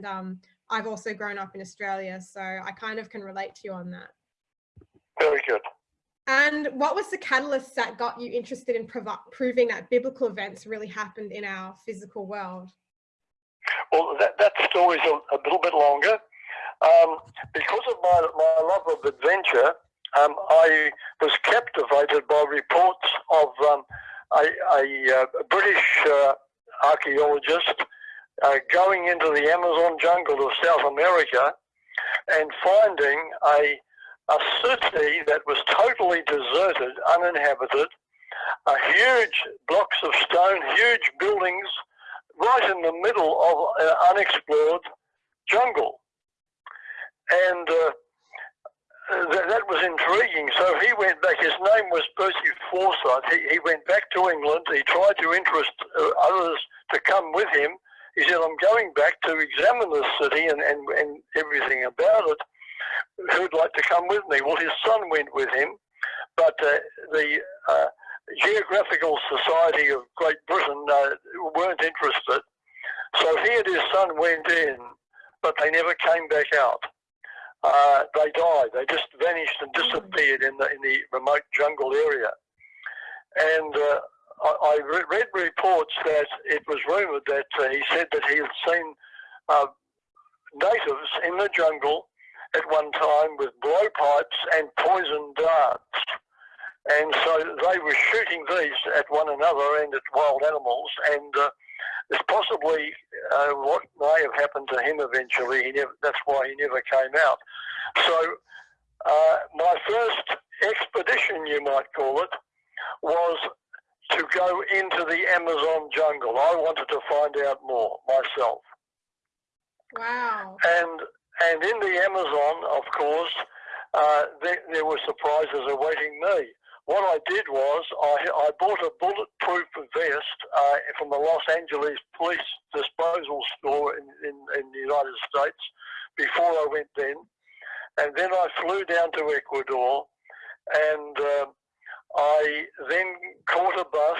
and um, I've also grown up in Australia, so I kind of can relate to you on that. Very good. And what was the catalyst that got you interested in proving that biblical events really happened in our physical world? Well, that, that story's a, a little bit longer. Um, because of my, my love of adventure, um, I was captivated by reports of um, a, a, uh, a, British uh, archaeologist uh, going into the Amazon jungle of South America and finding a, a city that was totally deserted, uninhabited, huge blocks of stone, huge buildings, right in the middle of an unexplored jungle. And uh, that, that, was intriguing. So he went back. His name was Percy Forsyth. He, he went back to England. He tried to interest uh, others to come with him. He said, I'm going back to examine the city and, and, and everything about it. Who'd like to come with me? Well, his son went with him, but uh, the uh, Geographical Society of Great Britain uh, weren't interested. So he and his son went in, but they never came back out. Uh, they died. They just vanished and disappeared in the in the remote jungle area. And uh, I, I, read reports that it was rumoured that uh, he said that he had seen uh, natives in the jungle at one time with blowpipes and poison darts. And so they were shooting these at one another and at wild animals. And uh, it's possibly uh, what may have happened to him eventually. Never, that's why he never came out. So uh, my first expedition, you might call it, was to go into the Amazon jungle. I wanted to find out more myself. Wow. And and in the Amazon, of course, uh, there, there were surprises awaiting me. What I did was I, I bought a bulletproof vest uh, from the Los Angeles Police Disposal Store in, in, in the United States before I went then. And then I flew down to Ecuador and uh, I then caught a bus.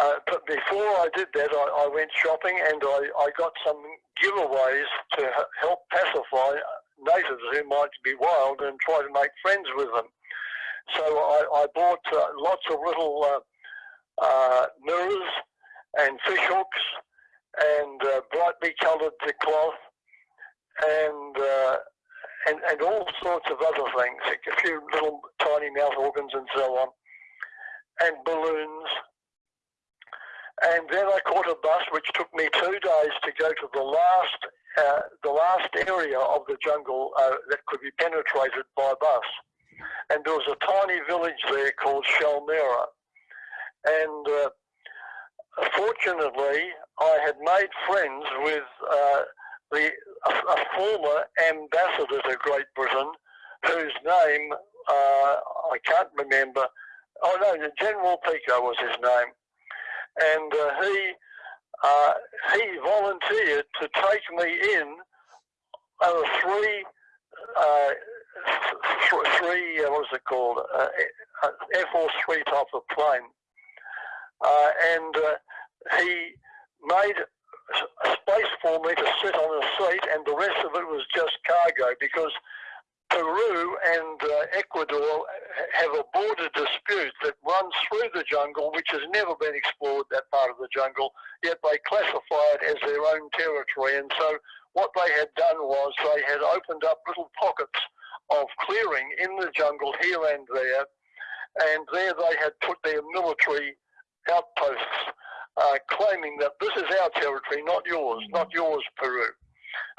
Uh, but before I did that, I, I went shopping and I, I got some giveaways to help pacify natives who might be wild and try to make friends with them. So I, I bought uh, lots of little uh, uh, mirrors and fish hooks and uh, brightly coloured cloth and uh, and, and all sorts of other things, a few little tiny mouth organs and so on, and balloons. And then I caught a bus which took me two days to go to the last, uh, the last area of the jungle uh, that could be penetrated by bus. And there was a tiny village there called Shell Mera. And uh, fortunately, I had made friends with uh, the a, a former ambassador to Great Britain, whose name uh, I can't remember. Oh no, General Pico was his name, and uh, he uh, he volunteered to take me in on a three uh, th three uh, what is it called? Uh, Air Force three type of plane, and he made a space for me to sit on a seat, and the rest of it was just cargo because Peru and uh, Ecuador have a border dispute that runs through the jungle, which has never been explored, that part of the jungle, yet they classify it as their own territory. And so what they had done was they had opened up little pockets of clearing in the jungle here and there, and there they had put their military outposts uh, claiming that this is our territory, not yours, not yours, Peru.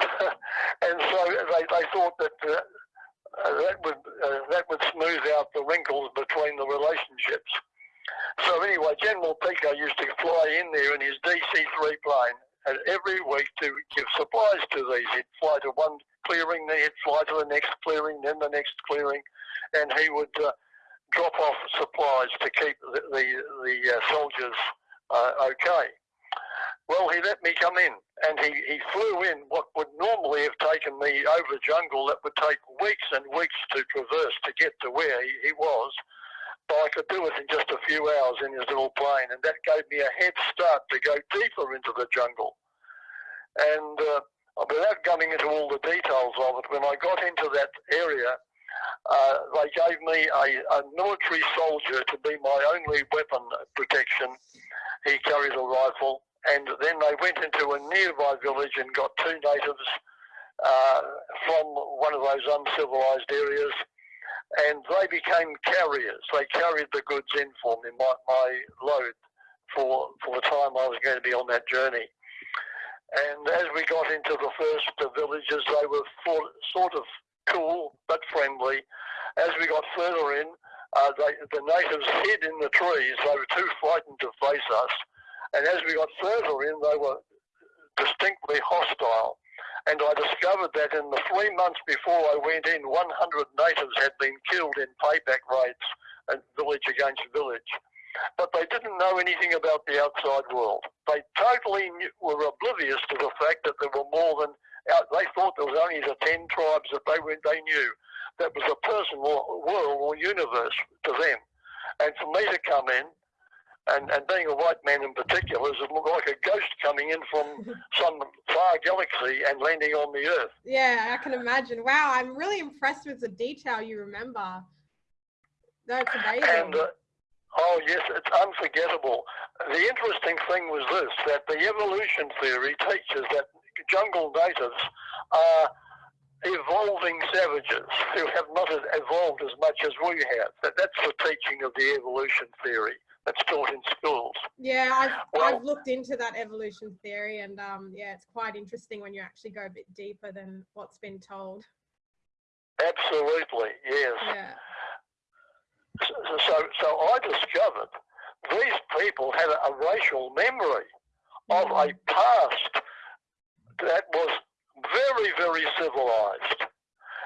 and so they, they thought that uh, uh, that would uh, that would smooth out the wrinkles between the relationships. So anyway, General Pico used to fly in there in his DC-3 plane and every week to give supplies to these. He'd fly to one clearing, then he'd fly to the next clearing, then the next clearing, and he would uh, drop off supplies to keep the the, the uh, soldiers uh, okay. Well, he let me come in, and he, he flew in what would normally have taken me over jungle that would take weeks and weeks to traverse to get to where he, he was. But I could do it in just a few hours in his little plane, and that gave me a head start to go deeper into the jungle. And uh, without going into all the details of it, when I got into that area, uh, they gave me a, a, military soldier to be my only weapon protection. He carried a rifle, and then they went into a nearby village and got two natives uh, from one of those uncivilized areas, and they became carriers. They carried the goods in for me, my, my load, for, for the time I was going to be on that journey. And as we got into the first villages, they were sort of cool but friendly. As we got further in, uh, they, the natives hid in the trees. They were too frightened to face us. And as we got further in, they were distinctly hostile. And I discovered that in the three months before I went in, 100 natives had been killed in payback raids, and village against village. But they didn't know anything about the outside world. They totally knew, were oblivious to the fact that there were more than they thought there was only the 10 tribes that they, were, they knew. That was a personal world or universe to them. And for me to come in, and, and being a white man in particular, is like a ghost coming in from some far galaxy and landing on the earth. Yeah, I can imagine. Wow, I'm really impressed with the detail you remember. That's amazing. And, uh, oh yes, it's unforgettable. The interesting thing was this, that the evolution theory teaches that jungle natives are evolving savages who have not evolved as much as we have. That, that's the teaching of the evolution theory that's taught in schools. Yeah, I've, well, I've looked into that evolution theory and um, yeah, it's quite interesting when you actually go a bit deeper than what's been told. Absolutely, yes. Yeah. So, so, so I discovered these people had a, a racial memory mm. of a past that was very, very civilized.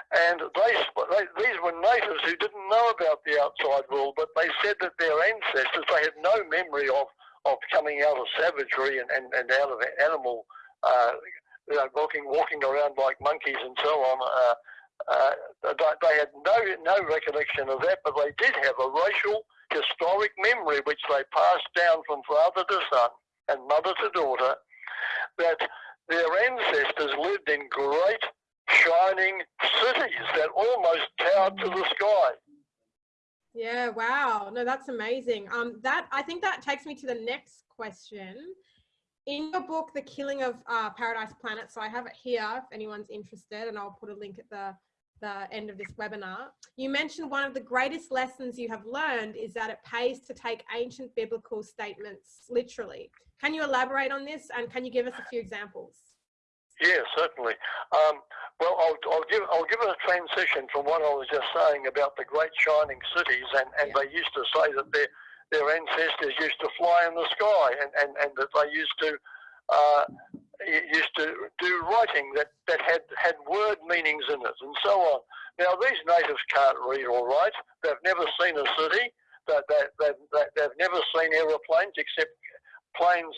And they, they, these were natives who didn't know about the outside world, but they said that their ancestors, they had no memory of, of coming out of savagery and, and, and out of animal, uh, you know, walking, walking around like monkeys and so on. Uh, uh, they had no, no recollection of that, but they did have a racial historic memory which they passed down from father to son and mother to daughter that their ancestors lived in great shining cities that almost towered to the sky. Yeah, wow. No, that's amazing. Um, that I think that takes me to the next question. In your book, The Killing of uh, Paradise Planet, so I have it here if anyone's interested, and I'll put a link at the the end of this webinar. You mentioned one of the greatest lessons you have learned is that it pays to take ancient biblical statements literally. Can you elaborate on this and can you give us a few examples? Yeah, certainly. Um, well, I'll, I'll, give I'll give a transition from what I was just saying about the great shining cities, and, and yeah. they used to say that their their ancestors used to fly in the sky, and, and, and that they used to uh, used to do writing that, that had had word meanings in it, and so on. Now these natives can't read or write. They've never seen a city. They, they, they, they've never seen aeroplanes except planes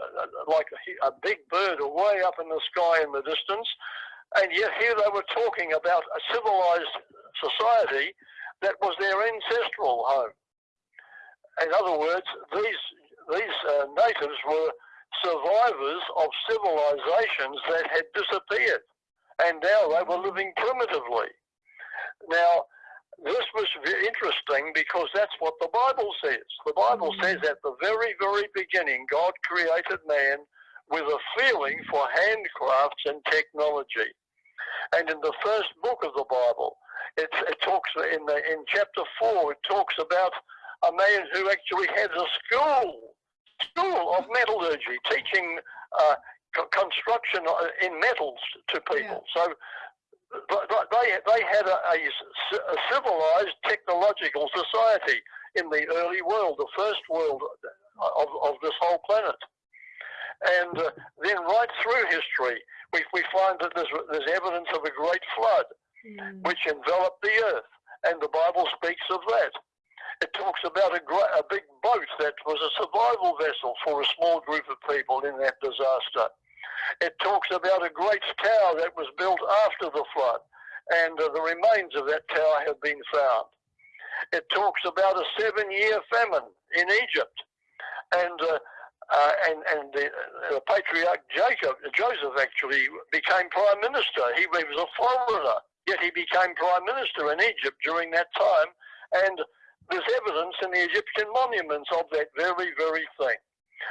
uh, like a, a big bird way up in the sky in the distance. And yet here they were talking about a civilized society that was their ancestral home. In other words, these, these uh, natives were survivors of civilizations that had disappeared. And now they were living primitively. Now, this was interesting because that's what the Bible says. The Bible mm. says at the very, very beginning, God created man with a feeling for handcrafts and technology. And in the first book of the Bible, it, it talks in the in chapter four. It talks about a man who actually has a school, school of metallurgy, teaching uh, construction uh, in metals to people. Yeah. So they, they had a, a, a, civilized technological society in the early world, the first world of, of this whole planet. And uh, then right through history, we, we find that there's, there's evidence of a great flood mm. which enveloped the earth. And the Bible speaks of that. It talks about a, a big boat that was a survival vessel for a small group of people in that disaster. It talks about a great tower that was built after the flood, and uh, the remains of that tower have been found. It talks about a seven year famine in Egypt, and uh, uh, and and the, the, patriarch Jacob, Joseph actually became prime minister. He, he was a foreigner, yet he became prime minister in Egypt during that time. And there's evidence in the Egyptian monuments of that very, very thing.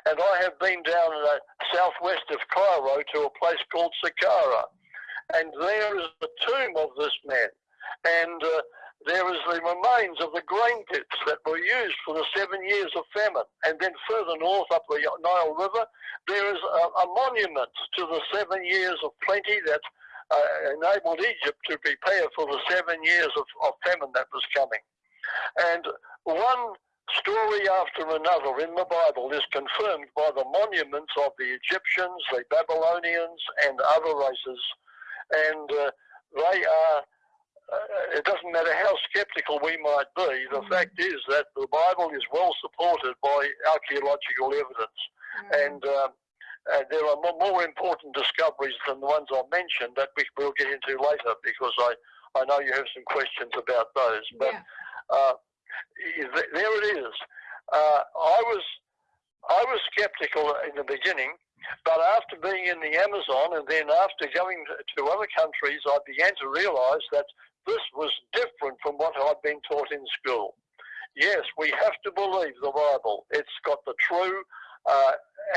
And I have been down in the southwest of Cairo to a place called Saqqara, and there is the tomb of this man. And uh, there is the remains of the grain pits that were used for the seven years of famine. And then further north up the Nile River, there is a, a monument to the seven years of plenty that uh, enabled Egypt to prepare for the seven years of, of famine that was coming. And one story after another in the Bible is confirmed by the monuments of the Egyptians, the Babylonians, and other races. And uh, they are uh, it doesn't matter how skeptical we might be, the mm. fact is that the Bible is well supported by archaeological evidence. Mm. And, uh, and there are more important discoveries than the ones I mentioned that we will get into later because I, I know you have some questions about those. But yeah. Uh, there it is. Uh, I was I was skeptical in the beginning, but after being in the Amazon and then after going to other countries, I began to realise that this was different from what I'd been taught in school. Yes, we have to believe the Bible. It's got the true uh,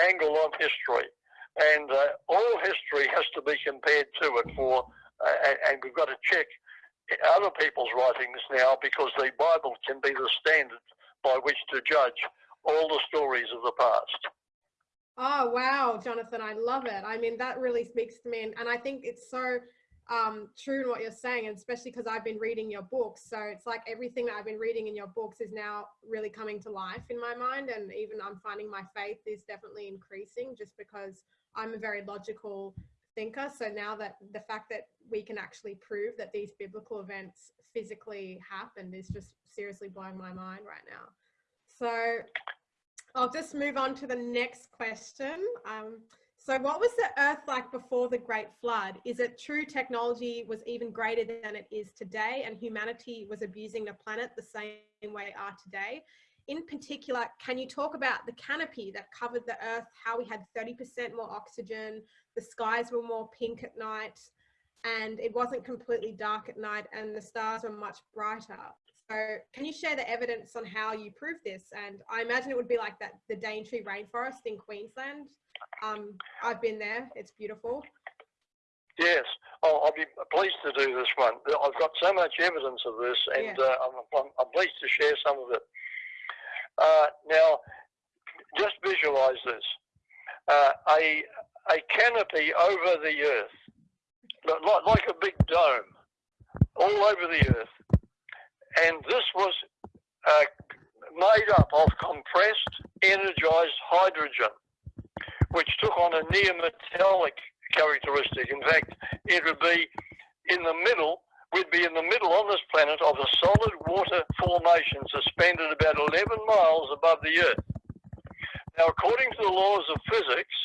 angle on history. And uh, all history has to be compared to it for, uh, and, and we've got to check other people's writings now because the Bible can be the standard by which to judge all the stories of the past. Oh, wow, Jonathan, I love it. I mean, that really speaks to me. And, and I think it's so um, true in what you're saying, and especially because I've been reading your books. So it's like everything that I've been reading in your books is now really coming to life in my mind. And even I'm finding my faith is definitely increasing just because I'm a very logical thinker. So now that the fact that we can actually prove that these biblical events physically happened is just seriously blowing my mind right now. So I'll just move on to the next question. Um, so what was the earth like before the great flood? Is it true technology was even greater than it is today and humanity was abusing the planet the same way are today? In particular, can you talk about the canopy that covered the earth, how we had 30% more oxygen, the skies were more pink at night, and it wasn't completely dark at night and the stars were much brighter. So can you share the evidence on how you prove this? And I imagine it would be like that, the Daintree rainforest in Queensland. Um, I've been there, it's beautiful. Yes, oh, I'll be pleased to do this one. I've got so much evidence of this and yeah. uh, I'm, I'm, I'm, pleased to share some of it. Uh, now, just visualize this. Uh, a, a canopy over the earth, like, like a big dome, all over the earth and this was uh, made up of compressed, energized hydrogen, which took on a near metallic characteristic. In fact, it would be in the middle, we'd be in the middle on this planet of a solid water formation suspended about 11 miles above the Earth. Now, according to the laws of physics,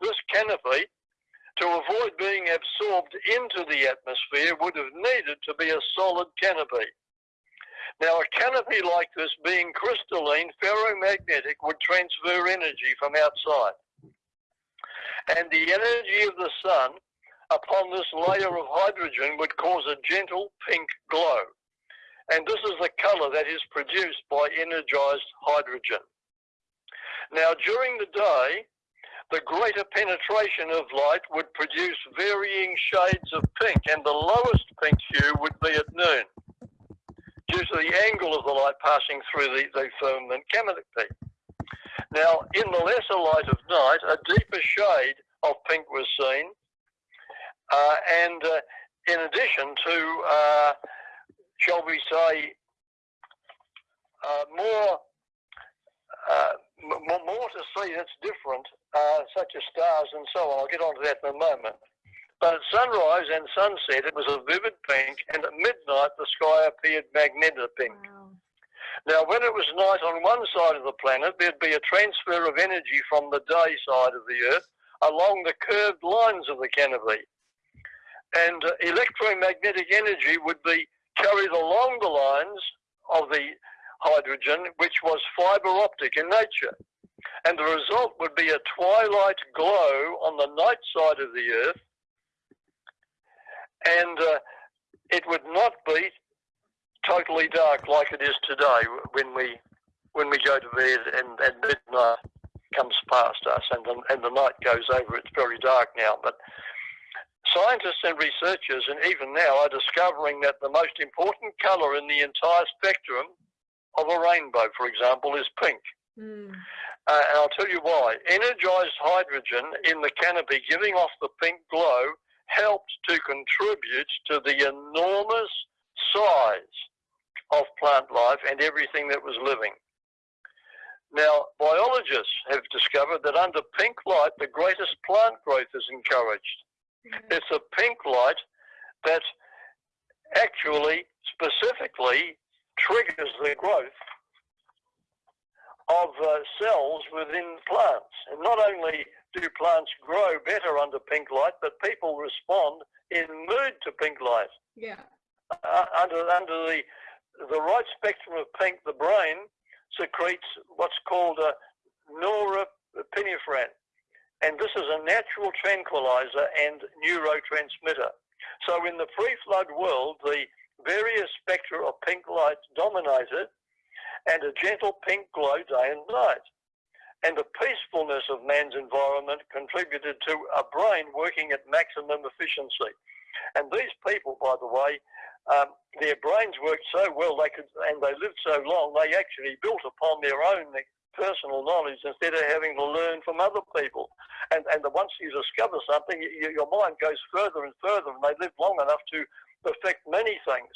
this canopy, to avoid being absorbed into the atmosphere, would have needed to be a solid canopy. Now, a canopy like this, being crystalline, ferromagnetic, would transfer energy from outside. And the energy of the sun upon this layer of hydrogen would cause a gentle pink glow. And this is the color that is produced by energized hydrogen. Now, during the day, the greater penetration of light would produce varying shades of pink, and the lowest pink hue would be at noon due to the angle of the light passing through the, the firmament canopy. Now, in the lesser light of night, a deeper shade of pink was seen, and uh, in addition to, uh, shall we say, uh, more, uh, more to see that's different, uh, such as stars and so on. I'll get on to that in a moment. But at sunrise and sunset, it was a vivid pink, and at midnight, the sky appeared magenta pink. Wow. Now, when it was night on one side of the planet, there'd be a transfer of energy from the day side of the Earth along the curved lines of the canopy. And uh, electromagnetic energy would be carried along the lines of the hydrogen, which was fiber optic in nature. and the result would be a twilight glow on the night side of the Earth, and uh, it would not be totally dark like it is today when we when we go to bed and, and midnight comes past us and the, and the night goes over. It's very dark now, but scientists and researchers, and even now, are discovering that the most important colour in the entire spectrum of a rainbow, for example, is pink. Mm. Uh, and I'll tell you why. Energized hydrogen in the canopy giving off the pink glow helped to contribute to the enormous size of plant life and everything that was living. Now, biologists have discovered that under pink light, the greatest plant growth is encouraged. Yeah. It's a pink light that actually, specifically, triggers the growth of uh, cells within plants. And not only do plants grow better under pink light, but people respond in mood to pink light. Yeah. Uh, under under the the right spectrum of pink, the brain secretes what's called a norepinephrine, and this is a natural tranquilizer and neurotransmitter. So in the pre-flood world, the various spectra of pink light dominated, and a gentle pink glow day and night. And the peacefulness of man's environment contributed to a brain working at maximum efficiency. And these people, by the way, um, their brains worked so well they could, and they lived so long, they actually built upon their own personal knowledge instead of having to learn from other people. And and once you discover something, you, your mind goes further and further, and they live long enough to perfect many things,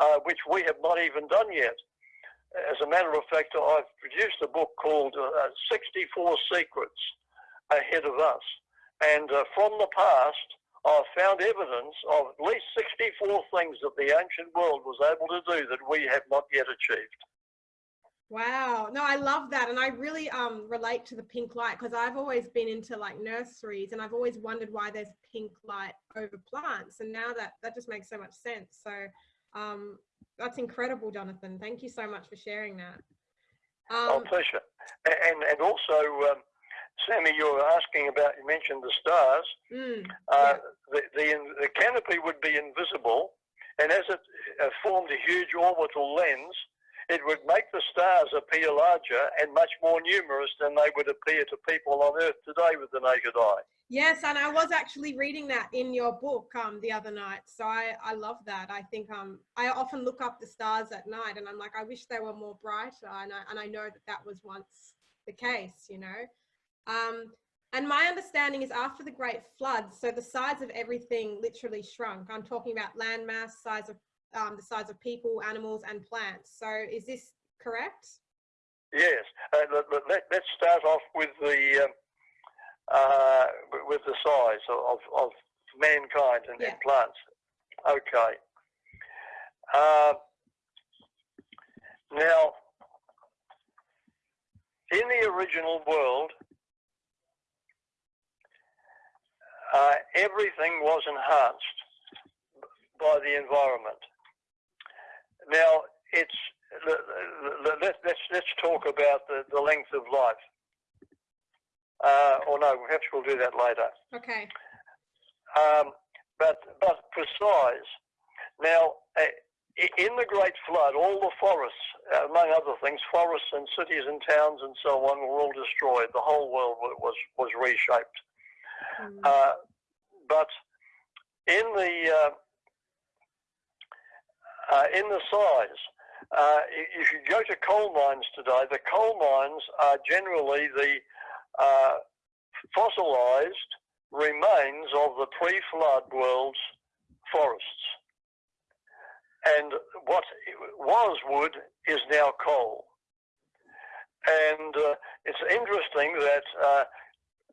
uh, which we have not even done yet. As a matter of fact, I've produced a book called uh, 64 Secrets Ahead of Us. And uh, from the past, I've found evidence of at least 64 things that the ancient world was able to do that we have not yet achieved. Wow. No, I love that. And I really um, relate to the pink light because I've always been into like nurseries and I've always wondered why there's pink light over plants. And now that that just makes so much sense. So um, that's incredible, Jonathan. Thank you so much for sharing that. Um, oh, pleasure. And, and also, um, Sammy, you were asking about, you mentioned the stars. Mm, uh, the, the, the, canopy would be invisible, and as it uh, formed a huge orbital lens, it would make the stars appear larger and much more numerous than they would appear to people on Earth today with the naked eye. Yes, and I was actually reading that in your book um, the other night. So I, I love that. I think um, I often look up the stars at night and I'm like, I wish they were more brighter. And I, and I know that that was once the case, you know. Um, and my understanding is after the Great Flood, so the size of everything literally shrunk. I'm talking about land mass, size of um, the size of people, animals, and plants. So is this correct? Yes. Uh, let, us start off with the um, uh, with the size of, of mankind and, yeah. and plants. Okay. Uh, now, in the original world, uh, everything was enhanced by the environment. Now, it's let's let's let's talk about the, the length of life. Uh, or no, perhaps we'll do that later. Okay. Um, but but precise. Now, uh, in the Great Flood, all the forests, uh, among other things, forests and cities and towns and so on, were all destroyed. The whole world was was reshaped. Mm. Uh, but in the uh, in the size. Uh, if you go to coal mines today, the coal mines are generally the uh, fossilized remains of the pre-flood world's forests. And what was wood is now coal. And uh, it's interesting that uh,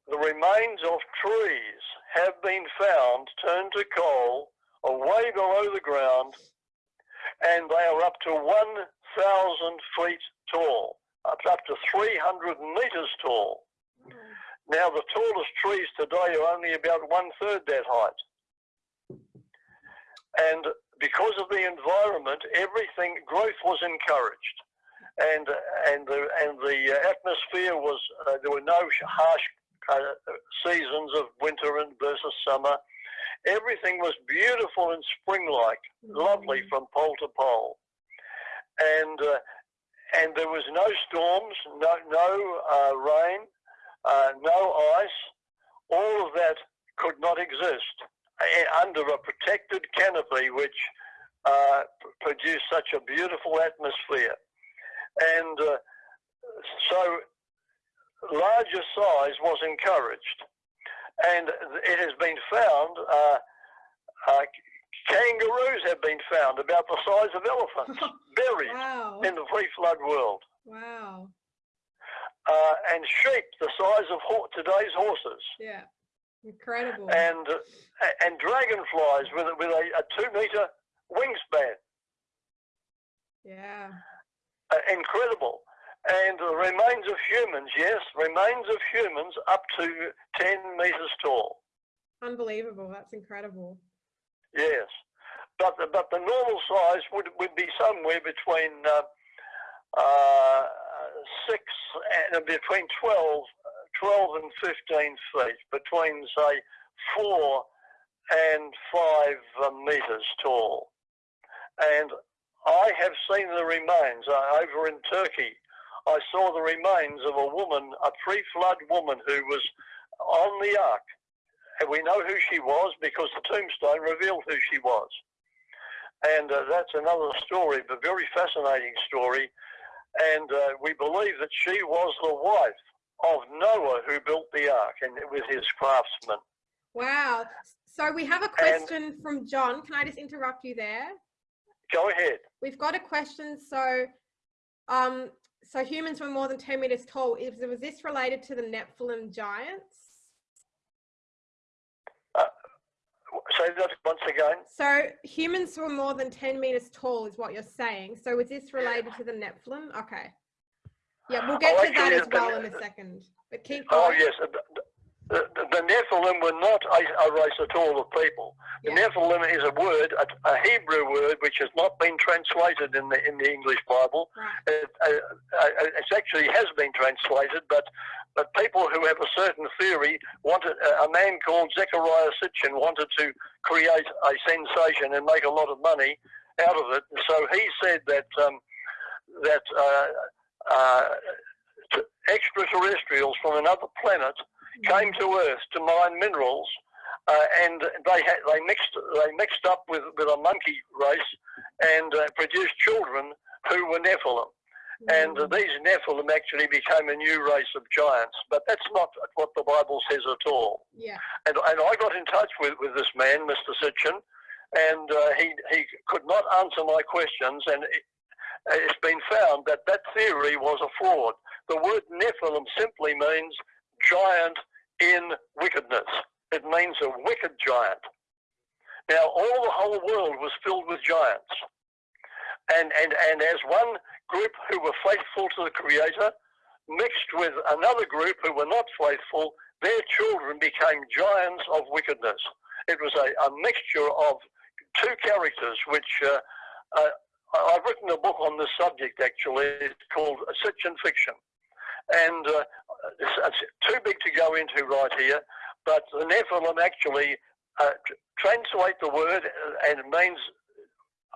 the remains of trees have been found turned to coal away below the ground and they are up to 1,000 feet tall, up, up to 300 meters tall. Now, the tallest trees today are only about one third that height. And because of the environment, everything, growth was encouraged. and and the and the atmosphere was uh, there were no harsh uh, seasons of winter and versus summer. Everything was beautiful and spring-like, lovely Mm. from pole to pole, and uh, and there was no storms, no no uh, rain, uh, no ice. All of that could not exist uh, under a protected canopy, which uh, produced such a beautiful atmosphere, and uh, so larger size was encouraged, and it has been found. Uh, uh, kangaroos have been found about the size of elephants buried Wow. in the pre-flood world, Wow. uh, and sheep the size of ho- today's horses, Yeah. Incredible. and uh, and dragonflies with a, with a, a two-meter wingspan. yeah. Uh, incredible. And the remains of humans, yes, remains of humans up to 10 meters tall. Unbelievable. That's incredible. Yes. But the, but the normal size would, would be somewhere between uh, uh, 6 and between 12, 12 and 15 feet, between, say, 4 and 5 uh, meters tall. And I have seen the remains uh, over in Turkey. I saw the remains of a woman, a pre-flood woman who was on the ark. And we know who she was because the tombstone revealed who she was. And uh, that's another story, but very fascinating story. And uh, we believe that she was the wife of Noah who built the ark and with his craftsmen. Wow. So we have a question from John. Can I just interrupt you there? Go ahead. We've got a question. So, um, so humans were more than 10 meters tall. Is, was this related to the Nephilim giants? Uh, say that once again. So humans were more than 10 meters tall is what you're saying. So is this related to the Nephilim? Okay. Yeah, we'll get Oh, to that as well in a second. But keep oh, going. Oh, yes. The, the, Nephilim were not a, a race at all of people. The Yeah. Nephilim is a word, a, a Hebrew word, which has not been translated in the in the English Bible. Right. It, uh, uh, it actually has been translated, but but people who have a certain theory wanted a man called Zechariah Sitchin wanted to create a sensation and make a lot of money out of it. So he said that um, that uh, uh, extraterrestrials from another planet came to Earth to mine minerals, uh, and they had, they mixed they mixed up with, with a monkey race and uh, produced children who were Nephilim. And uh, these Nephilim actually became a new race of giants, but that's not what the Bible says at all. yeah. And, and I got in touch with, with this man, Mr. Sitchin, and uh, he, he could not answer my questions, and it, it's been found that that theory was a fraud. The word Nephilim simply means giant in wickedness. It means a wicked giant. Now, all the whole world was filled with giants. And, and, and as one group who were faithful to the Creator mixed with another group who were not faithful, their children became giants of wickedness. It was a, a mixture of two characters, which uh, uh, I've written a book on this subject actually. It's called Sitchin Fiction. And uh, it's, it's too big to go into right here, but the Nephilim actually uh, translate the word uh, and it means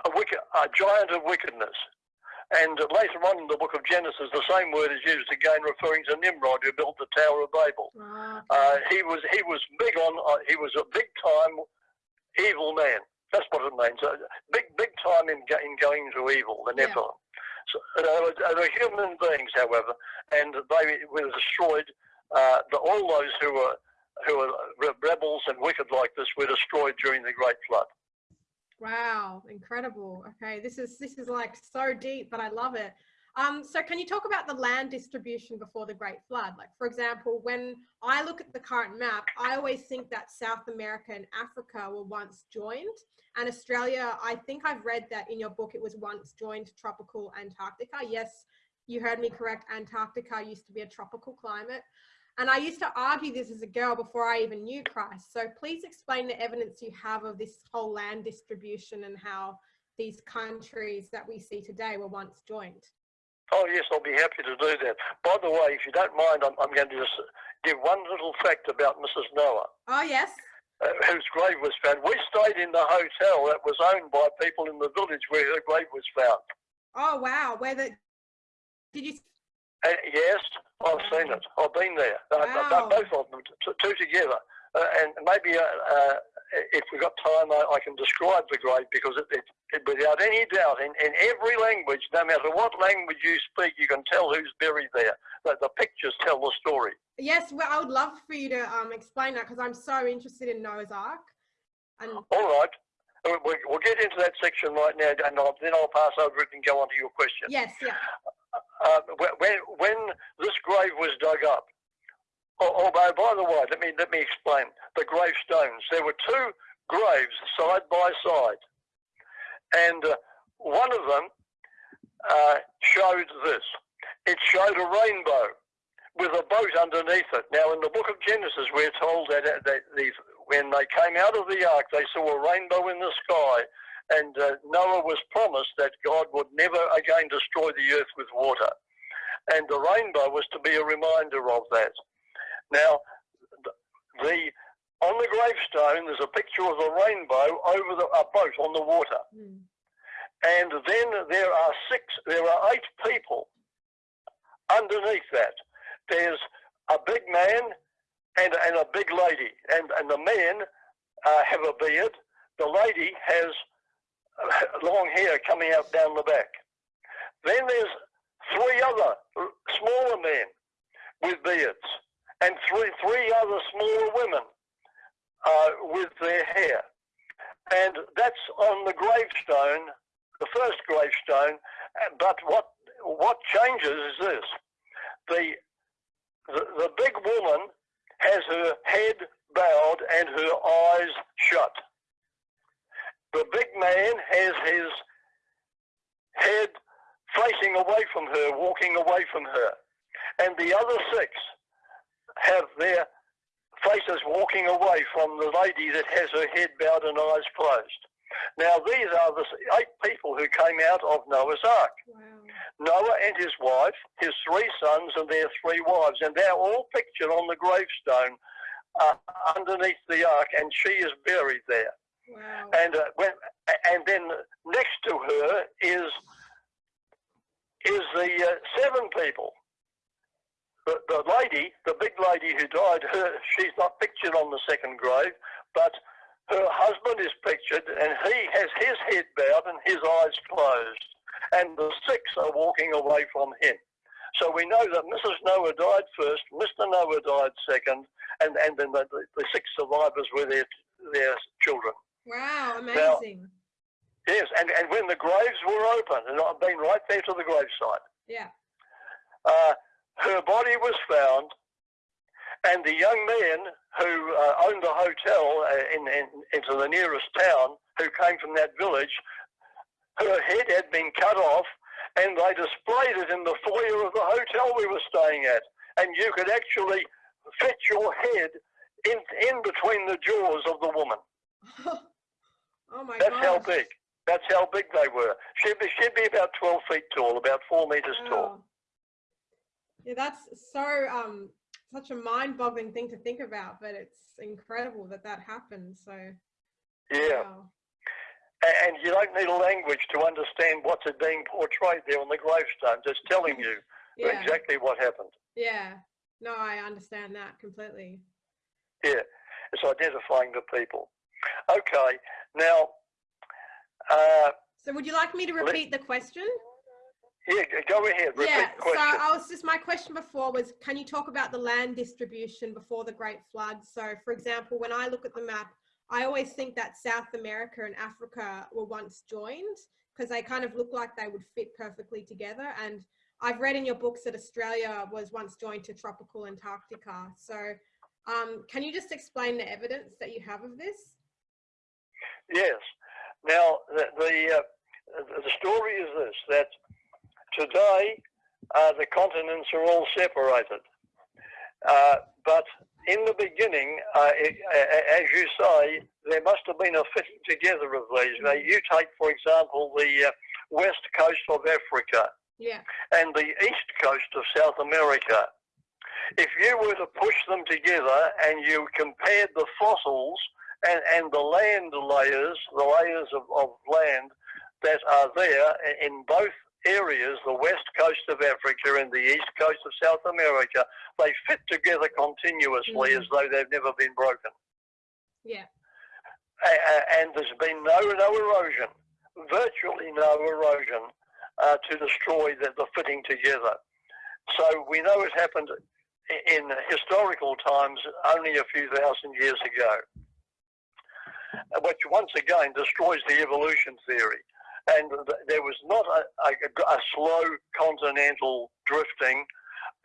a, wicked, a giant of wickedness. And later on in the book of Genesis, the same word is used again, referring to Nimrod, who built the Tower of Babel. Ah, Uh, he was he was big on uh, he was a big time evil man. That's what it means. Uh, big big time in in going to evil, the. Nephilim. Uh, they were- human beings, however, and they were destroyed. Uh, the, all those who were who were rebels and wicked like this were destroyed during the Great Flood. Wow, incredible. Okay, this is this is like so deep, but I love it. Um, so can you talk about the land distribution before the Great Flood? Like, for example, when I look at the current map, I always think that South America and Africa were once joined, and Australia. I think I've read that in your book it was once joined tropical Antarctica. Yes, you heard me correct. Antarctica used to be a tropical climate. And I used to argue this as a girl before I even knew Christ. So please explain the evidence you have of this whole land distribution and how these countries that we see today were once joined. Oh yes, I'll be happy to do that. By the way, if you don't mind, I'm, I'm going to just give one little fact about Mrs. Noah, Oh yes. uh, whose grave was found. We stayed in the hotel that was owned by people in the village where her grave was found. Oh wow. Where the did you? Uh, yes, I've seen it. I've been there. Uh, Both of them, t- two together. Uh, and maybe uh, uh, if we've got time, I, I can describe the grave because it, it, it, without any doubt, in, in every language, no matter what language you speak, you can tell who's buried there. The, the pictures tell the story. Yes. Well, I would love for you to um explain that because I'm so interested in Noah's Ark. And All right. We- We'll get into that section right now, and I'll, then I'll pass over it and go on to your question. yes, yeah. uh, when, when this grave was dug up, al- although by the way, let me let me explain the gravestones. There were two graves side by side, and uh, one of them uh, showed this. It showed a rainbow with a boat underneath it. Now, in the book of Genesis, we're told that, that when they came out of the ark, they saw a rainbow in the sky, and uh, Noah was promised that God would never again destroy the earth with water. And the rainbow was to be a reminder of that. Now, the on the gravestone, there's a picture of a rainbow over the, a boat on the water. Hmm. And then there are six, there are eight people underneath that. There's a big man and, and a big lady. And, and the men uh, have a beard. The lady has long hair coming out down the back. Then there's three other uh, smaller men with beards and three, three other smaller women uh, with their hair. And that's on the gravestone the first gravestone. But what what changes is this: the the, the big woman has her head bowed and her eyes shut. The big man has his head facing away from her, walking away from her, and the other six have their faces walking away from the lady that has her head bowed and eyes closed. Now, these are the eight people who came out of Noah's Ark. Wow. Noah and his wife, his three sons and their three wives, and they're all pictured on the gravestone uh, underneath the ark, and she is buried there. Wow. And uh, when, and then next to her is is the uh, seven people. The, the lady, the big lady who died, her she's not pictured on the second grave, but her husband is pictured, and he has his head bowed and his eyes closed, and the six are walking away from him. So we know that Mrs. Noah died first, Mr. Noah died second, and, and then the, the, six survivors were their their children. Wow. Amazing. Yes, and, and when the graves were open, and I've been right there to the gravesite, yeah. uh, her body was found, and the young man who uh, owned the hotel uh, in, in, into the nearest town, who came from that village, her head had been cut off, and they displayed it in the foyer of the hotel we were staying at, and you could actually fit your head in, in between the jaws of the woman. oh my That's god. how big. That's how big they were. She'd be, she'd be about 12 feet tall, about four meters tall. Yeah, that's so um such a mind-boggling thing to think about, but it's incredible that that happened. So Yeah. wow. And you don't need a language to understand what's being portrayed there on the gravestone. Just telling you yeah, exactly what happened. yeah. No, I understand that completely. Yeah. It's identifying the people. Okay. Now, uh, So, would you like me to repeat the question? Yeah, go ahead. Repeat yeah. So. I was just my question before was, can you talk about the land distribution before the Great Flood? So, for example, when I look at the map, I always think that South America and Africa were once joined because they kind of look like they would fit perfectly together. And I've read in your books that Australia was once joined to tropical Antarctica. So, um, can you just explain the evidence that you have of this? Yes. Now, the the, uh, the story is this: that today uh, the continents are all separated, uh, but in the beginning, uh, it, as you say, there must have been a fitting together of these. Now, you take, for example, the uh, west coast of Africa. Yeah. and the east coast of South America. If you were to push them together and you compared the fossils and, and the land layers, the layers of, of land that are there in both areas, the west coast of Africa and the east coast of South America, they fit together continuously Mhm. as though they've never been broken. Yeah. And there's been no no erosion, virtually no erosion uh, to destroy the, the fitting together. So we know it happened in historical times only a few thousand years ago, which once again destroys the evolution theory. And there was not a, a, a slow continental drifting.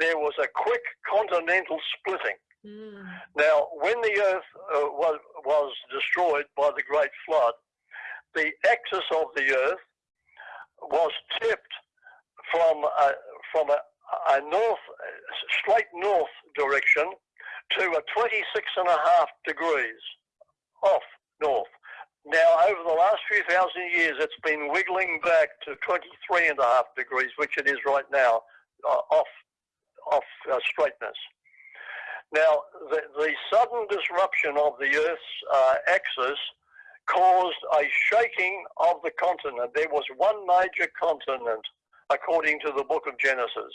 There was a quick continental splitting. Mm. Now, when the Earth uh, was, was destroyed by the Great Flood, the axis of the Earth was tipped from a, from a, a north, straight north direction to a 26 and a half degrees off north. Now, over the last few thousand years, it's been wiggling back to 23 and a half degrees, which it is right now, uh, off, off uh, straightness. Now, the, the sudden disruption of the Earth's uh, axis caused a shaking of the continent. There was one major continent, according to the book of Genesis.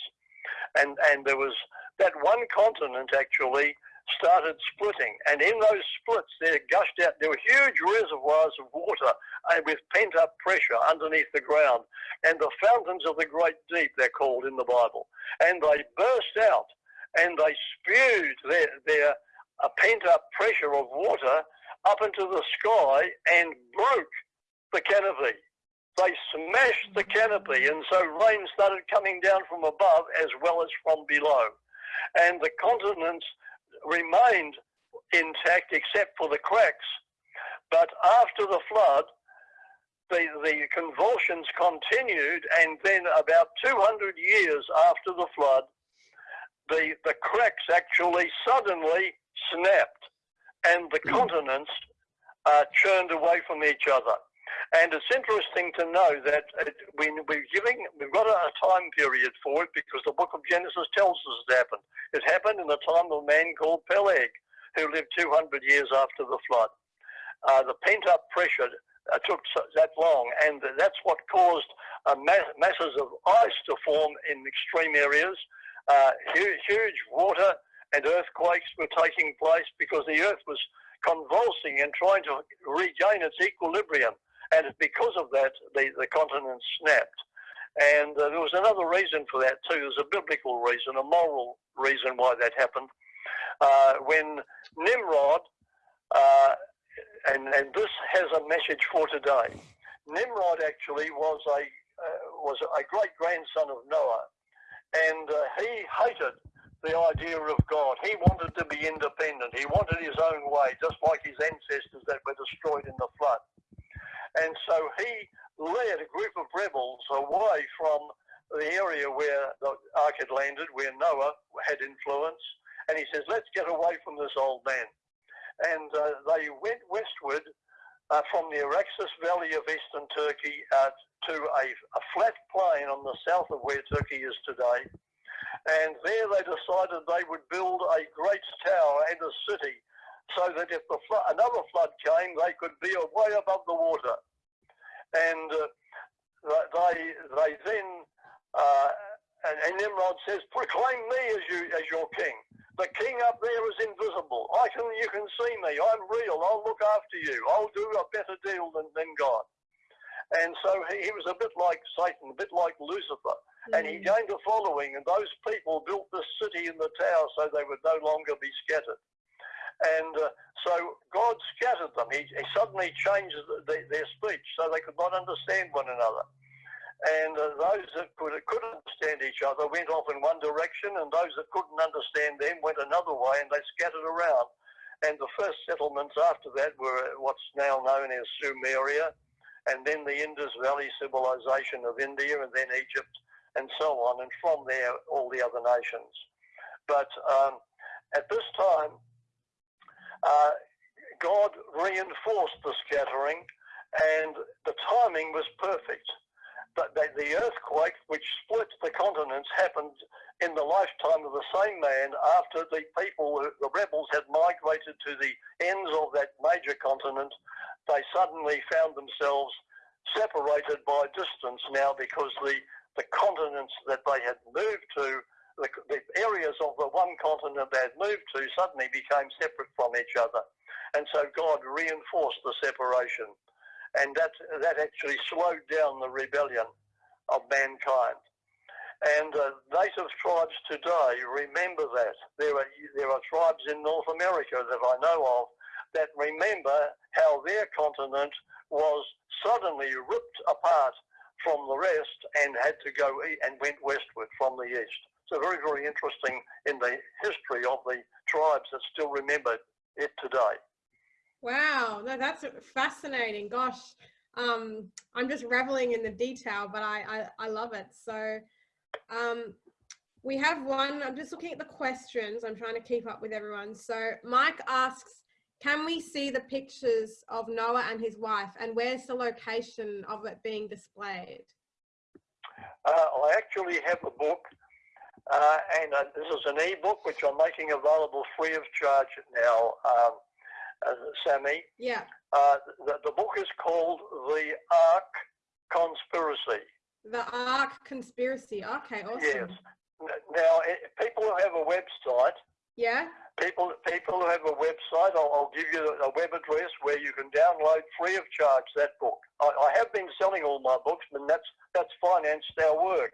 And, and there was that one continent actually started splitting. And in those splits, there gushed out, there were huge reservoirs of water uh, with pent up pressure underneath the ground. And the fountains of the great deep, they're called in the Bible. And they burst out and they spewed their, their uh, pent up pressure of water up into the sky and broke the canopy. They smashed the canopy, and so rain started coming down from above as well as from below. And the continents remained intact except for the cracks. But after the flood, the, the convulsions continued, and then about 200 years after the flood, the, the cracks actually suddenly snapped and the continents uh, churned away from each other. And it's interesting to know that it, we, we're giving, we've got a, time period for it because the book of Genesis tells us it happened. It happened in the time of a man called Peleg, who lived 200 years after the flood. Uh, the pent up pressure uh, took that long, and that's what caused uh, mass, masses of ice to form in extreme areas. Uh, huge, huge water and earthquakes were taking place because the earth was convulsing and trying to regain its equilibrium. And because of that, the, the continent snapped. And uh, there was another reason for that too. There's a biblical reason, a moral reason why that happened. Uh, when Nimrod, uh, and, and this has a message for today. Nimrod actually was a uh, was a great grandson of Noah, and uh, he hated the idea of God. He wanted to be independent. He wanted his own way, just like his ancestors that were destroyed in the flood. And so he led a group of rebels away from the area where the ark had landed, where Noah had influence. And he says, let's get away from this old man. And uh, they went westward uh, from the Araxes Valley of eastern Turkey uh, to a, a flat plain on the south of where Turkey is today. And there they decided they would build a great tower and a city so that if the flood, another flood came, they could be way above the water. And uh, they, they then, uh, and, and Nimrod says, proclaim me as, you, as your king. The king up there is invisible. I can, you can see me. I'm real. I'll look after you. I'll do a better deal than, than God. And so he, he was a bit like Satan, a bit like Lucifer. And he gained a following, and those people built this city in the tower so they would no longer be scattered. And uh, so God scattered them. He, he suddenly changed the, the, their speech so they could not understand one another. And uh, those that could, could understand each other went off in one direction, and those that couldn't understand them went another way, and they scattered around. And the first settlements after that were what's now known as Sumeria, and then the Indus Valley civilization of India, and then Egypt, and so on. And from there, all the other nations. But um, at this time, uh, God reinforced the scattering, and the timing was perfect. but the, the earthquake which split the continents happened in the lifetime of the same man after the people, the rebels had migrated to the ends of that major continent. They suddenly found themselves separated by distance now because the, the continents that they had moved to, the, the areas of the one continent they had moved to suddenly became separate from each other. And so God reinforced the separation. And that, that actually slowed down the rebellion of mankind. And uh, native tribes today remember that. There are, there are tribes in North America that I know of that remember how their continent was suddenly ripped apart from the rest and had to go and went westward from the east. So very, very interesting in the history of the tribes that still remember it today. Wow, no, that's fascinating. Gosh, um, I'm just reveling in the detail, but I, I, I love it. So um, we have one, I'm just looking at the questions. I'm trying to keep up with everyone. So Mike asks, can we see the pictures of Noah and his wife and where's the location of it being displayed? Uh, I actually have a book uh, and uh, this is an e-book which I'm making available free of charge now, um, uh, Sammy. Yeah. Uh, the, the book is called The Ark Conspiracy. The Ark Conspiracy. Okay, awesome. Yes. Now, people who have a website. Yeah. People, people who have a website, I'll, I'll give you a web address where you can download free of charge that book. I, I have been selling all my books, and that's that's financed our work.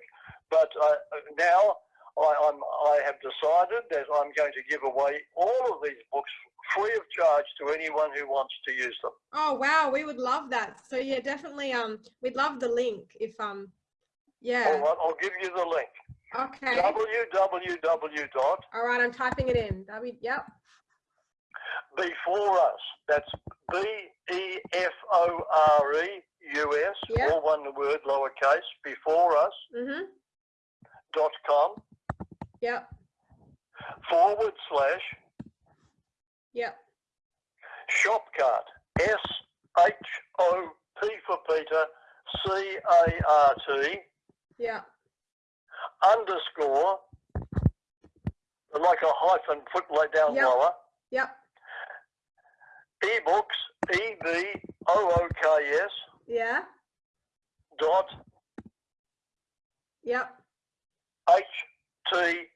But uh, now I, I'm, I have decided that I'm going to give away all of these books free of charge to anyone who wants to use them. Oh wow, we would love that. So yeah, definitely. Um, we'd love the link if um, yeah. All right, I'll give you the link. Okay. www. dot. All right, I'm typing it in. W. Yep. Before us. That's B E F O R E U S. Yep. All one word, lowercase. Before us. Mhm. Dot com. Yep. Forward slash Yep. Shopcart. S H O P for Peter. C A R T. Yeah. Underscore. Like a hyphen put like down Yep. lower. Yep. ebooks, E B O O K S Yeah. dot Yep. H T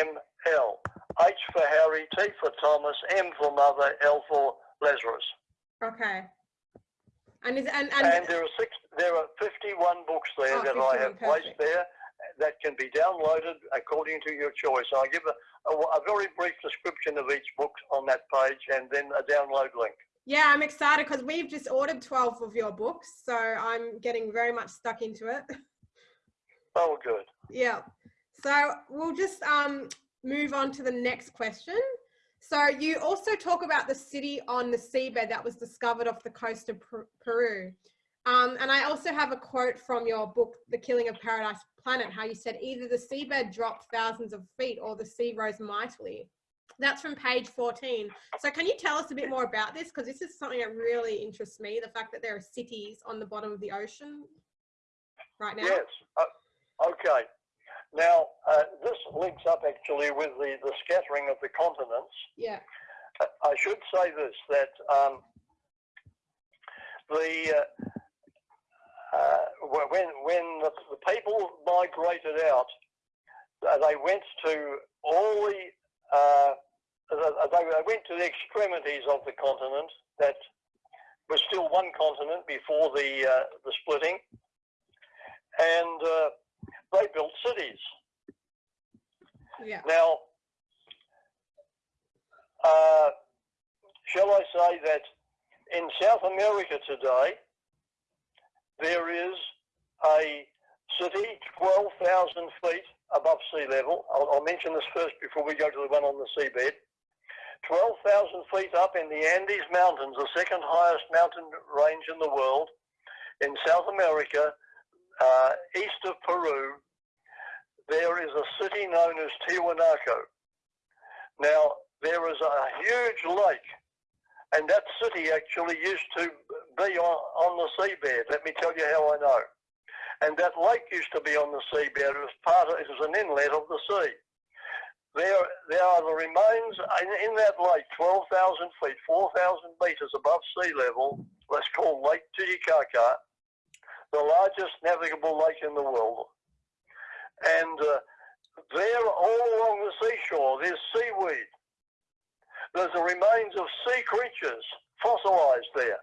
M L. H for Harry, T for Thomas, M for Mother, L for Lazarus. Okay. And is and and, And there are six, there are 51 books there Oh, that I 51, have placed there that can be downloaded according to your choice. I give a, a, a very brief description of each book on that page and then a download link. yeah, I'm excited because we've just ordered 12 of your books, so I'm getting very much stuck into it. Oh, good. Yeah. So we'll just um, move on to the next question. So you also talk about the city on the seabed that was discovered off the coast of Per- Peru. Um, and I also have a quote from your book, The Killing of Paradise Planet, how you said either the seabed dropped thousands of feet or the sea rose mightily. That's from page 14. So can you tell us a bit more about this? Because this is something that really interests me, the fact that there are cities on the bottom of the ocean right now. Yes. Uh, okay. Now, uh, this links up actually with the, the scattering of the continents. Yeah. I should say this that um, the uh, uh, when when the, the people migrated out, uh, they went to all the uh, th- they they went to the extremities of the continent that was still one continent before the uh, the splitting, and uh, they built cities. Yeah. Now, uh, shall I say that in South America today, there is a city 12,000 feet above sea level. I'll, I'll mention this first before we go to the one on the seabed. 12,000 feet up in the Andes Mountains, the second highest mountain range in the world, in South America, uh, east of Peru, there is a city known as Tiwanaku. Now, there is a huge lake, and that city actually used to be on, on the seabed. Let me tell you how I know. And that lake used to be on the seabed. It was part of, it was an inlet of the sea. There, there are the remains in, in that lake, 12,000 feet, 4,000 metres above sea level. That's called Lake Titicaca, the largest navigable lake in the world. And uh, there, all along the seashore, there's seaweed. There's the remains of sea creatures fossilized there.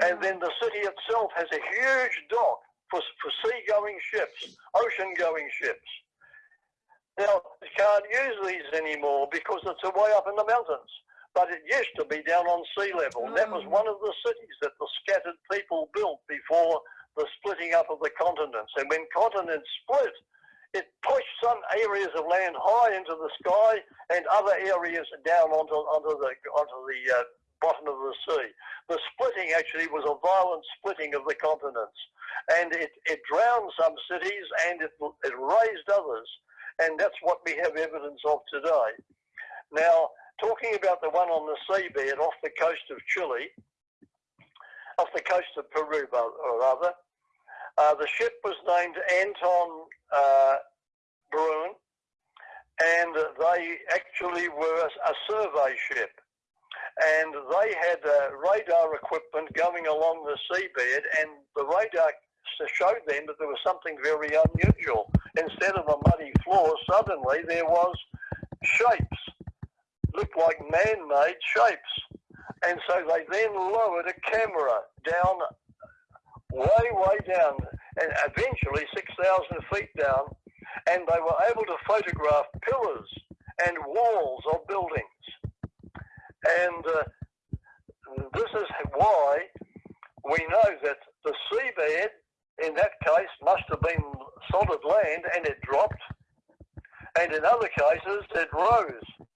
And then the city itself has a huge dock for, for sea-going ships, ocean-going ships. Now, you can't use these anymore because it's way up in the mountains. But it used to be down on sea level. Oh. That was one of the cities that the scattered people built before the splitting up of the continents. And when continents split, it pushed some areas of land high into the sky and other areas down onto, onto the, onto the uh, bottom of the sea. The splitting actually was a violent splitting of the continents. And it, it drowned some cities and it, it raised others. And that's what we have evidence of today. Now, talking about the one on the seabed off the coast of Chile, off the coast of Peru, or rather, uh, the ship was named Anton uh, Bruun, and they actually were a, a survey ship. And they had uh, radar equipment going along the seabed, and the radar showed them that there was something very unusual. Instead of a muddy floor, suddenly there was shapes, looked like man-made shapes. And so they then lowered a camera down, way, way down, and eventually 6,000 feet down, and they were able to photograph pillars and walls of buildings. And uh, this is why we know that the seabed in that case must have been solid land and it dropped. And in other cases, it rose.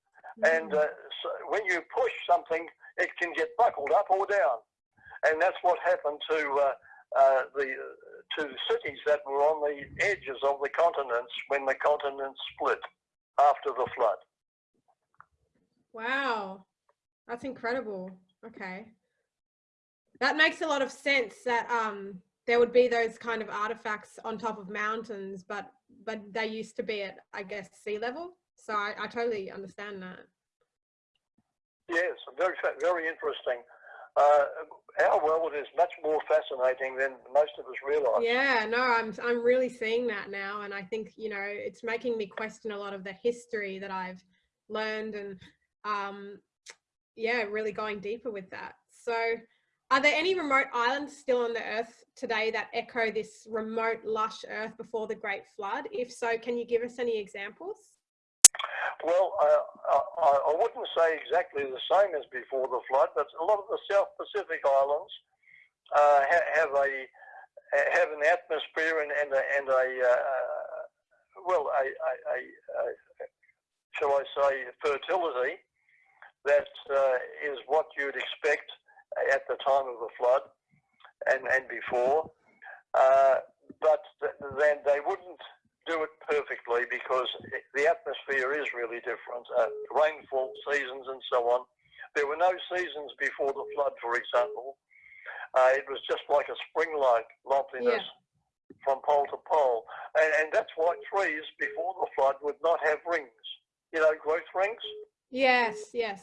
And uh, so when you push something, it can get buckled up or down. And that's what happened to uh, uh, the to cities that were on the edges of the continents when the continents split after the flood. Wow, that's incredible. Okay. That makes a lot of sense that um, there would be those kind of artifacts on top of mountains, but but they used to be at, I guess, sea level. So I, I totally understand that. Yes, very very interesting. Uh, our world is much more fascinating than most of us realise. Yeah, no, I'm I'm really seeing that now, and I think you know it's making me question a lot of the history that I've learned, and um, yeah, really going deeper with that. So, are there any remote islands still on the Earth today that echo this remote, lush Earth before the Great Flood? If so, can you give us any examples? Well, I, I, wouldn't say exactly the same as before the flood, but a lot of the South Pacific islands uh, ha have a have an atmosphere and, and a, and a uh, well, a, a, a, shall I say, fertility that uh, is what you'd expect at the time of the flood and and before, uh, but then they wouldn't do it perfectly because the atmosphere is really different. Uh, rainfall seasons and so on. There were no seasons before the flood, for example. Uh, it was just like a spring-like loveliness yeah. from pole to pole. And, and that's why trees before the flood would not have rings. You know, growth rings? Yes, yes.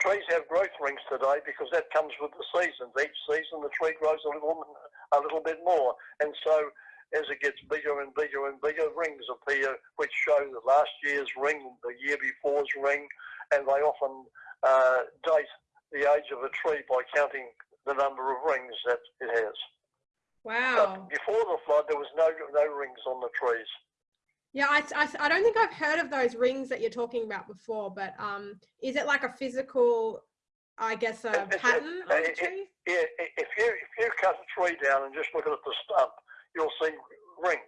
Trees have growth rings today because that comes with the seasons. Each season the tree grows a little, a little bit more. And so as it gets bigger and bigger and bigger, rings appear which show the last year's ring, the year before's ring, and they often uh, date the age of a tree by counting the number of rings that it has. Wow. But before the flood, there was no, no rings on the trees. Yeah, I, I, I, don't think I've heard of those rings that you're talking about before, but um, is it like a physical, I guess, a it's pattern the it, tree? Yeah, if you, if you cut a tree down and just look at the stump, you'll see rings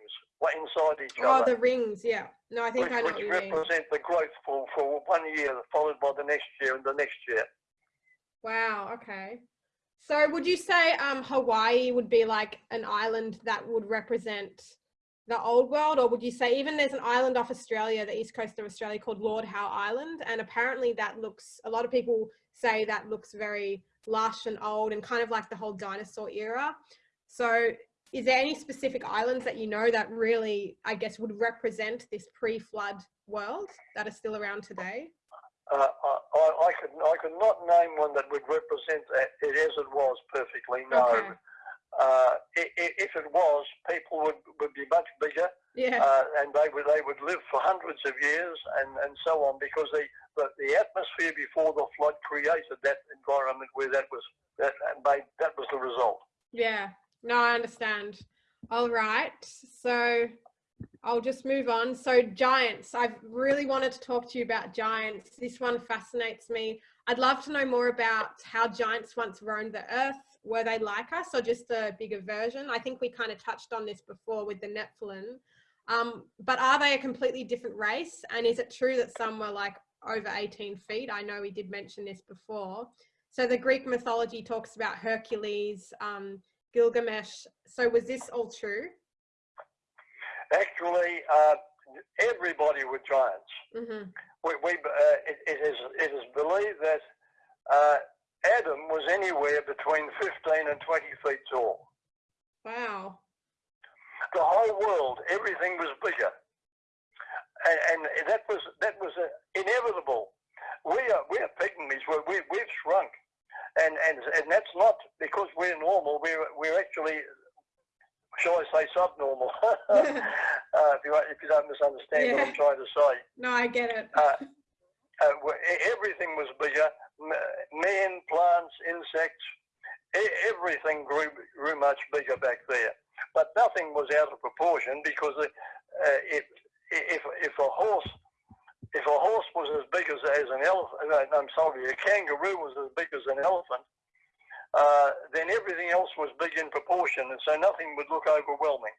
inside each oh, other. Oh, the rings, yeah. No, I think which, I know which what you represent the growth for, for one year, followed by the next year and the next year. Wow, okay. So would you say um, Hawaii would be like an island that would represent the old world or would you say even there's an island off Australia, the east coast of Australia called Lord Howe Island and apparently that looks, a lot of people say that looks very lush and old and kind of like the whole dinosaur era. So is there any specific islands that you know that really, I guess, would represent this pre-flood world that are still around today? Uh, I, I, could I could not name one that would represent it as it was perfectly. No. Okay. Uh, if it was, people would, would be much bigger, Yeah. uh, and they would they would live for hundreds of years and, and so on because the, the the atmosphere before the flood created that environment where that was that made that was the result. Yeah, no, I understand. All right, so I'll just move on. So giants, I've really wanted to talk to you about giants. This one fascinates me. I'd love to know more about how giants once roamed the earth. Were they like us or just a bigger version? I think we kind of touched on this before with the Nephilim. Um, but are they a completely different race? And is it true that some were like over 18 feet? I know we did mention this before. So the Greek mythology talks about Hercules, um, Gilgamesh. So was this all true? Actually, uh, everybody were giants. hmm We, we uh, it, it is it is believed that uh, Adam was anywhere between 15 and 20 feet tall. Wow. The whole world, everything was bigger, and, and that was that was uh, inevitable. We are we are pygmies. We, we we've shrunk, and and and that's not because we're normal. We're we're actually, shall I say, subnormal. uh, if you if you don't misunderstand what I'm trying to say. No, I get it. Uh, uh, everything was bigger. Men, plants, insects, everything grew grew much bigger back there. But nothing was out of proportion because uh, if if if a horse if a horse was as big as, as an elephant, I'm sorry, a kangaroo was as big as an elephant, uh, then everything else was big in proportion, and so nothing would look overwhelming.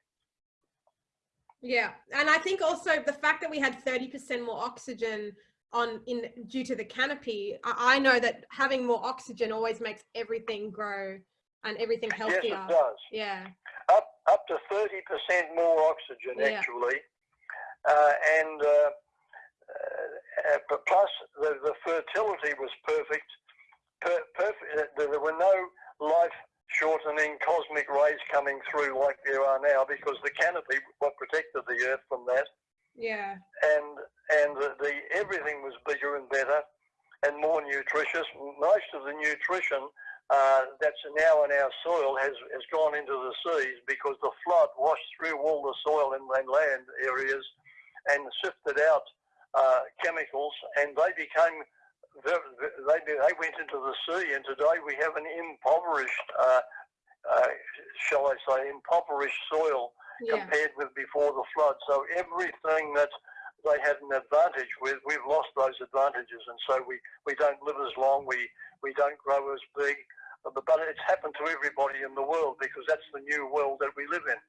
Yeah, and I think also the fact that we had 30% more oxygen on in due to the canopy, I, I know that having more oxygen always makes everything grow and everything Yes, healthier. it does. Yeah. up up to thirty percent more oxygen Yeah. actually, uh, and uh, uh, uh, but plus the, the fertility was perfect. Per, perfect. There were no life-shortening cosmic rays coming through like there are now because the canopy what protected the Earth from that, Yeah. and and the, the everything was bigger and better and more nutritious. Most of the nutrition uh, that's now in our soil has, has gone into the seas because the flood washed through all the soil and, and land areas and sifted out uh, chemicals and they became they, they went into the sea and today we have an impoverished uh, uh, shall I say impoverished soil Yeah. compared with before the flood so everything that they had an advantage with we've lost those advantages and so we, we don't live as long we, we don't grow as big but but it's happened to everybody in the world because that's the new world that we live in.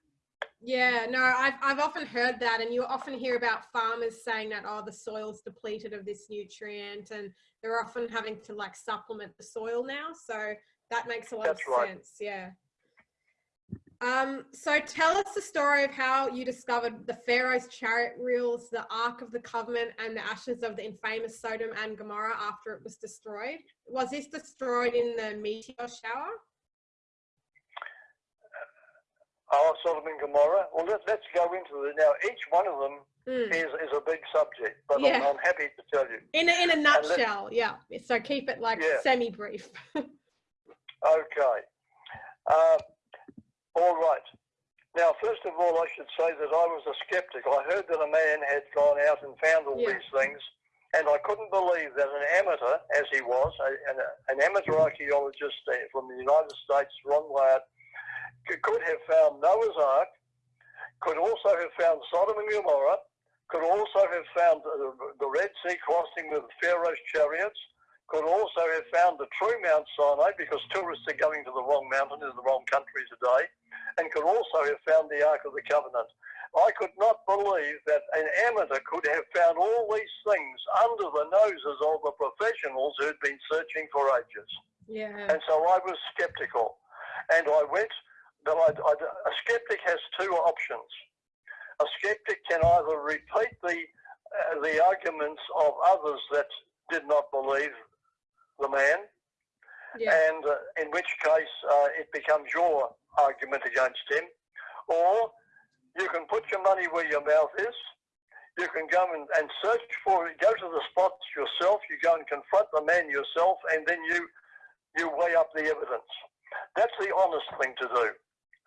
Yeah, no, I've, I've often heard that, and you often hear about farmers saying that, oh, the soil's depleted of this nutrient, and they're often having to like supplement the soil now. So that makes a lot That's of right. sense. Yeah. Um, so tell us the story of how you discovered the Pharaoh's chariot wheels, the Ark of the Covenant, and the ashes of the infamous Sodom and Gomorrah after it was destroyed. Was this destroyed in the meteor shower? Oh, Sodom and Gomorrah. Well, let, let's go into it now. Each one of them Hmm. is, is a big subject, but Yeah. I'm, I'm happy to tell you. In a, in a nutshell, yeah. So keep it like Yeah. semi-brief. Okay. Uh, all right. Now, first of all, I should say that I was a skeptic. I heard that a man had gone out and found all Yeah. these things, and I couldn't believe that an amateur, as he was, a, an, an amateur archaeologist uh, from the United States, Ron Wyatt, could, have found Noah's Ark, could also have found Sodom and Gomorrah, could also have found the, the Red Sea crossing with Pharaoh's chariots, could also have found the true Mount Sinai because tourists are going to the wrong mountain in the wrong country today, and could also have found the Ark of the Covenant. I could not believe that an amateur could have found all these things under the noses of the professionals who'd been searching for ages. yeah. And so I was skeptical. And I went, but I, I, a skeptic has two options. A skeptic can either repeat the, uh, the arguments of others that did not believe the man, Yeah. and uh, in which case uh, it becomes your argument against him, or you can put your money where your mouth is. You can go and, and search for it, go to the spots yourself, you go and confront the man yourself, and then you, you weigh up the evidence. That's the honest thing to do.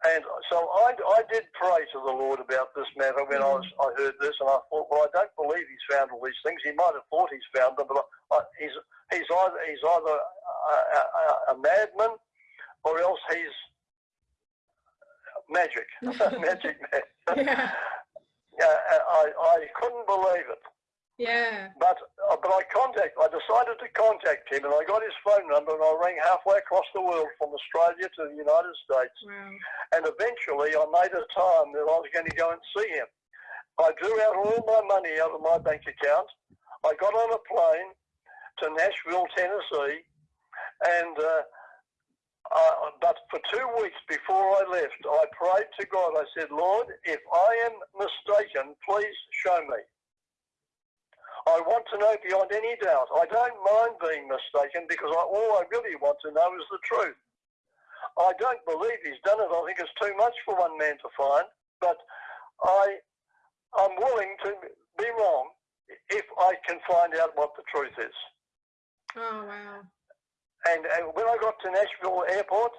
And so I, I did pray to the Lord about this matter when I was I heard this, and I thought, well, I don't believe he's found all these things. He might have thought he's found them, but I, he's he's either he's either a, a, a madman or else he's magic, magic man. Yeah. Yeah, I, I couldn't believe it. Yeah. But uh, but I contact I decided to contact him and I got his phone number and I rang halfway across the world from Australia to the United States Wow. and eventually I made a time that I was going to go and see him. I drew out all my money out of my bank account. I got on a plane to Nashville, Tennessee, and uh, uh, but for two weeks before I left, I prayed to God. I said, Lord, if I am mistaken, please show me. I want to know beyond any doubt. I don't mind being mistaken because I, all I really want to know is the truth. I don't believe he's done it. I think it's too much for one man to find, but I, I'm willing to be wrong if I can find out what the truth is. Oh wow. And, and when I got to Nashville Airport,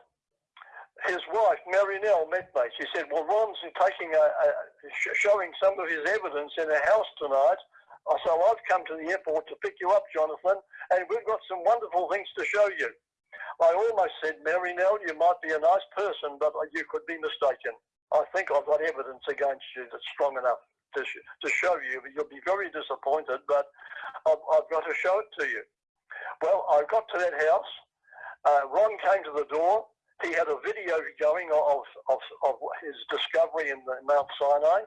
his wife, Mary Nell, met me. She said, well, Ron's taking a, a, showing some of his evidence in a house tonight. I well, I've come to the airport to pick you up, Jonathan, and we've got some wonderful things to show you. I almost said, Mary Nell, you might be a nice person, but you could be mistaken. I think I've got evidence against you that's strong enough to, sh- to show you. You'll be very disappointed, but I've, I've got to show it to you. Well, I got to that house. Uh, Ron came to the door. He had a video going of, of, of his discovery in the Mount Sinai.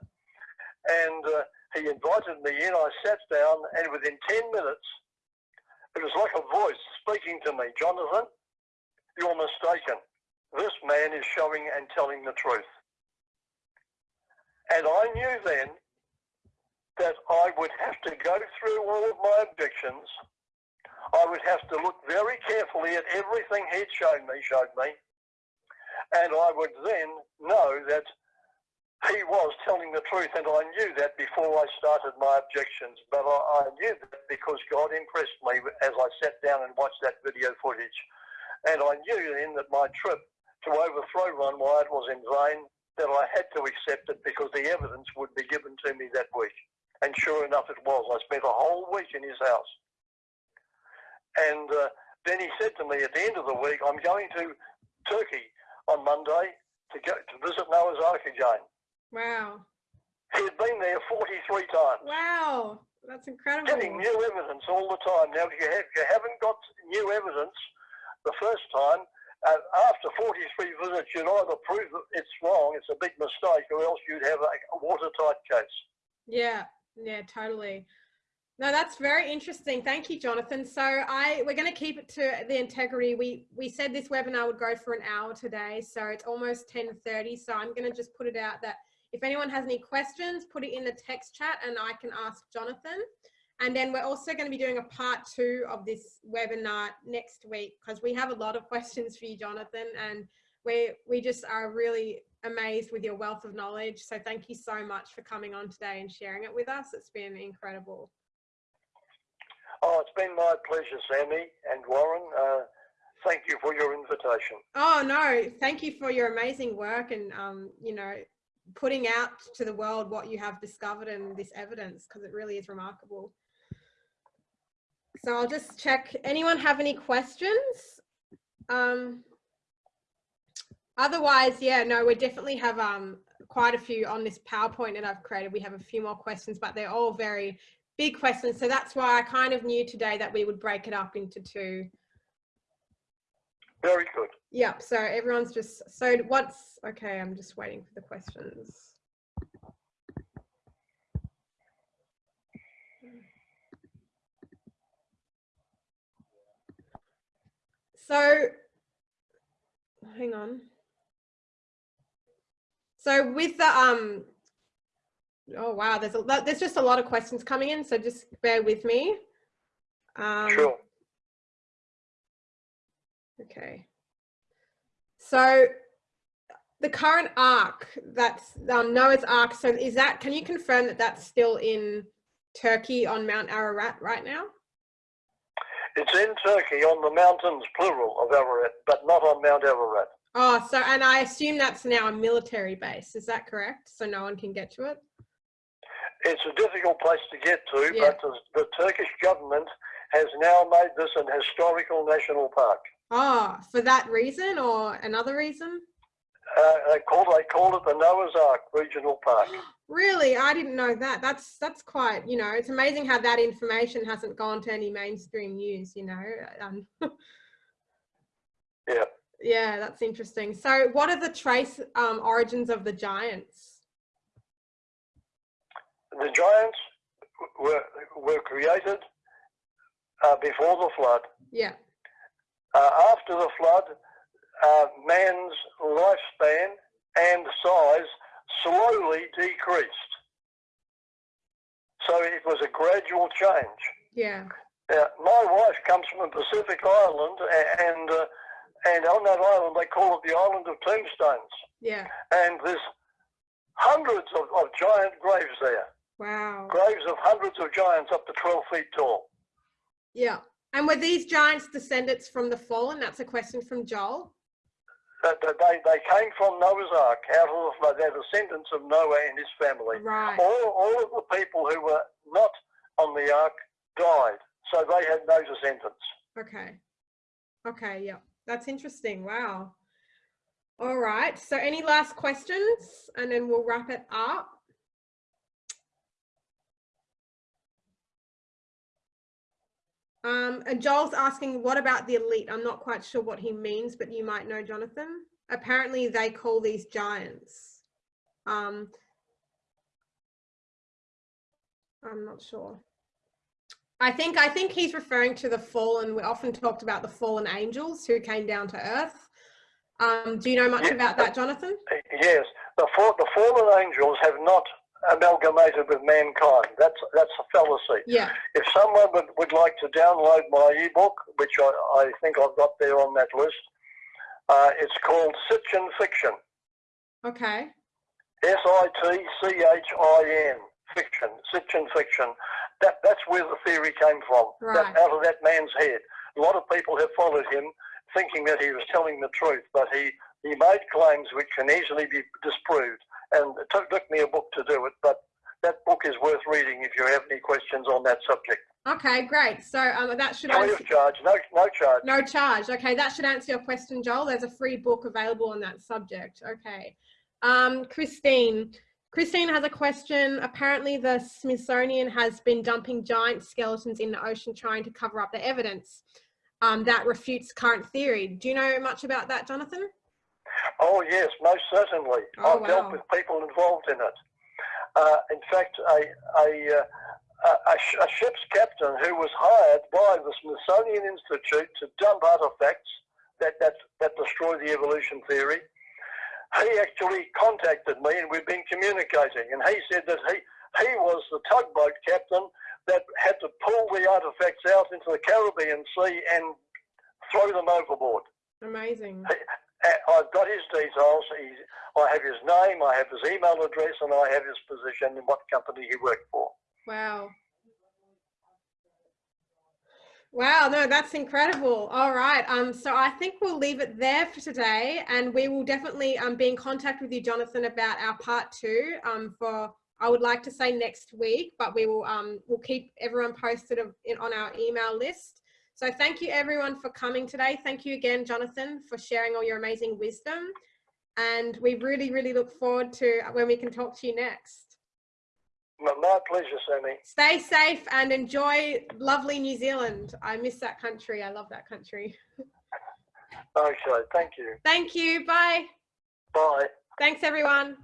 And uh, he invited me in. I sat down, and within 10 minutes, it was like a voice speaking to me Jonathan, you're mistaken. This man is showing and telling the truth. And I knew then that I would have to go through all of my objections I would have to look very carefully at everything he'd shown me, showed me, and I would then know that he was telling the truth, and I knew that before I started my objections. But I, I knew that because God impressed me as I sat down and watched that video footage, and I knew then that my trip to overthrow Ron Wyatt was in vain. That I had to accept it because the evidence would be given to me that week, and sure enough, it was. I spent a whole week in his house. And uh, then he said to me at the end of the week, I'm going to Turkey on Monday to go to visit Noah's Ark again. Wow. He had been there 43 times. Wow. That's incredible. Getting new evidence all the time. Now, if you, have, you haven't got new evidence the first time, uh, after 43 visits, you'd either prove that it's wrong, it's a big mistake, or else you'd have a, a watertight case. Yeah. Yeah, totally. No, that's very interesting. Thank you, Jonathan. So I we're going to keep it to the integrity. We we said this webinar would go for an hour today, so it's almost 10:30. So I'm going to just put it out that if anyone has any questions, put it in the text chat and I can ask Jonathan. And then we're also going to be doing a part two of this webinar next week because we have a lot of questions for you, Jonathan, and we we just are really amazed with your wealth of knowledge. So thank you so much for coming on today and sharing it with us. It's been incredible. Oh, it's been my pleasure, Sammy and Warren. Uh, thank you for your invitation. Oh no, thank you for your amazing work and um, you know putting out to the world what you have discovered and this evidence because it really is remarkable. So I'll just check. Anyone have any questions? Um, otherwise, yeah, no, we definitely have um, quite a few on this PowerPoint that I've created. We have a few more questions, but they're all very big questions. So that's why I kind of knew today that we would break it up into two. Very good. Yep. So everyone's just, so what's, okay, I'm just waiting for the questions. So, hang on. So with the, um, oh wow, there's a lot, there's just a lot of questions coming in, so just bear with me. Um, Sure. Okay. So the current ark that's um, Noah's Ark. So is that? Can you confirm that that's still in Turkey on Mount Ararat right now? It's in Turkey on the mountains, plural, of Ararat, but not on Mount Ararat. Oh, so and I assume that's now a military base. Is that correct? So no one can get to it. It's a difficult place to get to, Yeah. but the, the Turkish government has now made this an historical national park. Oh, for that reason or another reason? Uh, they called they call it the Noah's Ark Regional Park. Really, I didn't know that. That's that's quite. You know, it's amazing how that information hasn't gone to any mainstream news. You know. Um, Yeah. yeah, that's interesting. So, what are the trace um, origins of the giants? The giants were were created uh, before the flood. Yeah. Uh, after the flood, uh, man's lifespan and size slowly decreased. So it was a gradual change. Yeah. Uh, my wife comes from a Pacific island, and uh, and on that island they call it the island of tombstones. Yeah. And there's hundreds of, of giant graves there, Wow. graves of hundreds of giants up to 12 feet tall. Yeah. And were these giants descendants from the fallen? That's a question from Joel. That they, they came from Noah's Ark, out of the. They're descendants of Noah and his family. Right. All, all of the people who were not on the ark died, so they had no descendants. Okay. Okay. Yeah. That's interesting. Wow. All right. So, any last questions? And then we'll wrap it up. Um, and Joel's asking, what about the elite? I'm not quite sure what he means, but you might know, Jonathan. Apparently, they call these giants. Um, I'm not sure. I think I think he's referring to the fallen. We often talked about the fallen angels who came down to earth. Um, do you know much about that, Jonathan? Yes, the, the fallen angels have not amalgamated with mankind. That's that's a fallacy. Yeah. If someone would, would like to download my ebook, which I, I think I've got there on that list, uh, it's called Sitchin Fiction. Okay. S I T C H I N fiction, Sitchin fiction. That that's where the theory came from. Right. That, out of that man's head. A lot of people have followed him, thinking that he was telling the truth, but he he made claims which can easily be disproved. And it took, me a book to do it, but that book is worth reading if you have any questions on that subject. Okay, great. So um, that should Free answer, of charge, no no charge. no charge. Okay, that should answer your question, Joel. There's a free book available on that subject. Okay. Um, Christine. Christine has a question. Apparently, the Smithsonian has been dumping giant skeletons in the ocean trying to cover up the evidence um, that refutes current theory. Do you know much about that, Jonathan? Oh yes, most certainly. Oh, I've dealt with people involved in it. Uh, in fact, a, a, uh, a, a, sh- a ship's captain who was hired by the Smithsonian Institute to dump artifacts that, that, that destroy the evolution theory, he actually contacted me and we've been communicating. And he said that he, he was the tugboat captain that had to pull the artifacts out into the Caribbean Sea and throw them overboard. Amazing. Uh, I've got his details. He's, I have his name, I have his email address, and I have his position and what company he worked for. Wow. Wow, no, that's incredible. All right. Um, so I think we'll leave it there for today and we will definitely um, be in contact with you, Jonathan, about our part two um, for, I would like to say next week, but we will um, we'll keep everyone posted of, on our email list. So thank you everyone for coming today. Thank you again, Jonathan, for sharing all your amazing wisdom. And we really, really look forward to when we can talk to you next. My, pleasure, Sammy. Stay safe and enjoy lovely New Zealand. I miss that country. I love that country. Okay, thank you. Thank you. Bye. Bye. Thanks, everyone.